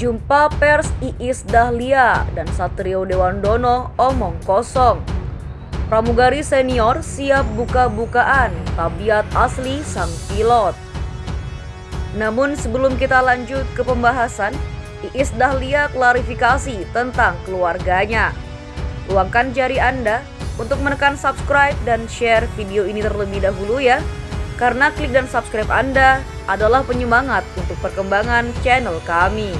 Jumpa pers Iis Dahlia dan Satrio Dewandono omong kosong. Pramugari senior siap buka-bukaan tabiat asli sang pilot. Namun sebelum kita lanjut ke pembahasan, Iis Dahlia klarifikasi tentang keluarganya. Luangkan jari Anda untuk menekan subscribe dan share video ini terlebih dahulu ya. Karena klik dan subscribe Anda adalah penyemangat untuk perkembangan channel kami.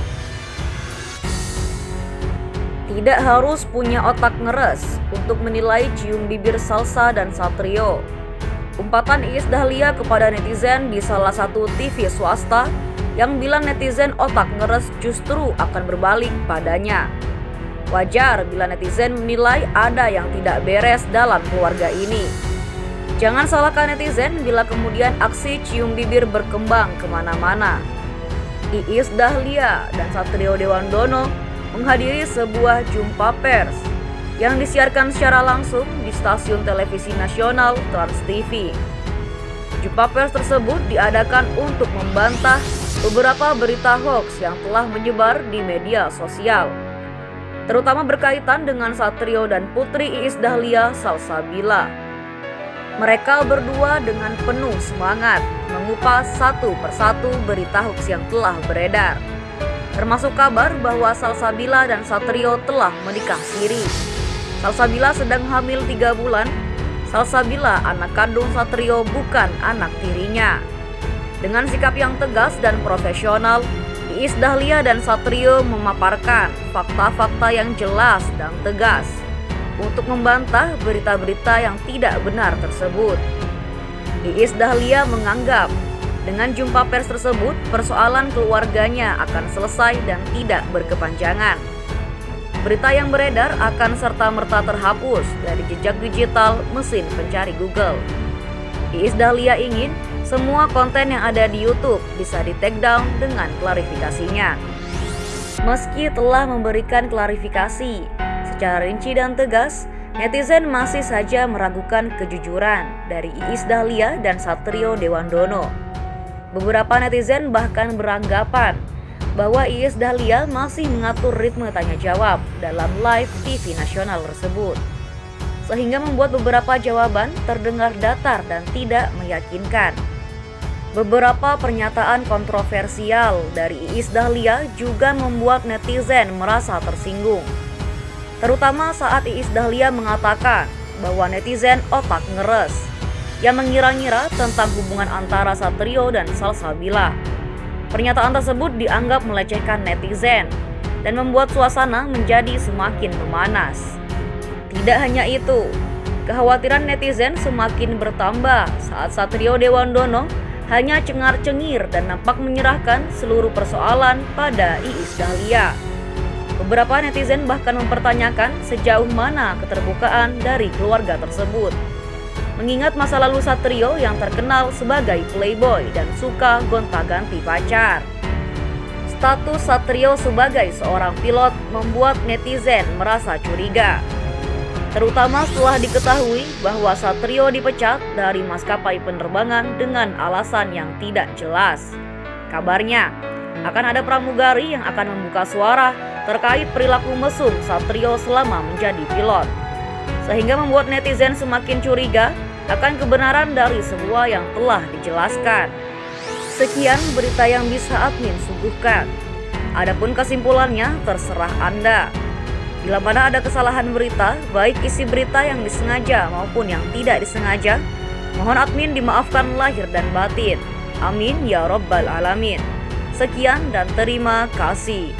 Tidak harus punya otak ngeres untuk menilai cium bibir Salsa dan Satrio. Umpatan Iis Dahlia kepada netizen di salah satu TV swasta yang bilang netizen otak ngeres justru akan berbalik padanya. Wajar bila netizen menilai ada yang tidak beres dalam keluarga ini. Jangan salahkan netizen bila kemudian aksi cium bibir berkembang ke mana-mana. Iis Dahlia dan Satrio Dewandono menghadiri sebuah jumpa pers yang disiarkan secara langsung di stasiun televisi nasional Trans TV. Jumpa pers tersebut diadakan untuk membantah beberapa berita hoax yang telah menyebar di media sosial, terutama berkaitan dengan Satrio dan Putri Iis Dahlia Salsabila. Mereka berdua dengan penuh semangat mengupas satu persatu berita hoax yang telah beredar termasuk kabar bahwa Salsabila dan Satrio telah menikah siri. Salsabila sedang hamil tiga bulan. Salsabila anak kandung Satrio bukan anak tirinya. Dengan sikap yang tegas dan profesional, Iis Dahlia dan Satrio memaparkan fakta-fakta yang jelas dan tegas untuk membantah berita-berita yang tidak benar tersebut. Iis Dahlia menganggap dengan jumpa pers tersebut, persoalan keluarganya akan selesai dan tidak berkepanjangan. Berita yang beredar akan serta-merta terhapus dari jejak digital mesin pencari Google. Iis Dahlia ingin semua konten yang ada di YouTube bisa di take down dengan klarifikasinya. Meski telah memberikan klarifikasi secara rinci dan tegas, netizen masih saja meragukan kejujuran dari Iis Dahlia dan Satrio Dewandono. Beberapa netizen bahkan beranggapan bahwa Iis Dahlia masih mengatur ritme tanya jawab dalam live TV nasional tersebut. Sehingga membuat beberapa jawaban terdengar datar dan tidak meyakinkan. Beberapa pernyataan kontroversial dari Iis Dahlia juga membuat netizen merasa tersinggung. Terutama saat Iis Dahlia mengatakan bahwa netizen otak ngeres yang mengira-ngira tentang hubungan antara Satrio dan Salsabila. Pernyataan tersebut dianggap melecehkan netizen dan membuat suasana menjadi semakin memanas. Tidak hanya itu, kekhawatiran netizen semakin bertambah saat Satrio Dewandono hanya cengar-cengir dan nampak menyerahkan seluruh persoalan pada Iis Dahlia. Beberapa netizen bahkan mempertanyakan sejauh mana keterbukaan dari keluarga tersebut mengingat masa lalu Satrio yang terkenal sebagai playboy dan suka gonta-ganti pacar. Status Satrio sebagai seorang pilot membuat netizen merasa curiga. Terutama setelah diketahui bahwa Satrio dipecat dari maskapai penerbangan dengan alasan yang tidak jelas. Kabarnya, akan ada pramugari yang akan membuka suara terkait perilaku mesum Satrio selama menjadi pilot. Sehingga membuat netizen semakin curiga akan kebenaran dari semua yang telah dijelaskan. Sekian berita yang bisa admin suguhkan. Adapun kesimpulannya terserah Anda. Bila mana ada kesalahan berita, baik isi berita yang disengaja maupun yang tidak disengaja, mohon admin dimaafkan lahir dan batin. Amin ya robbal alamin. Sekian dan terima kasih.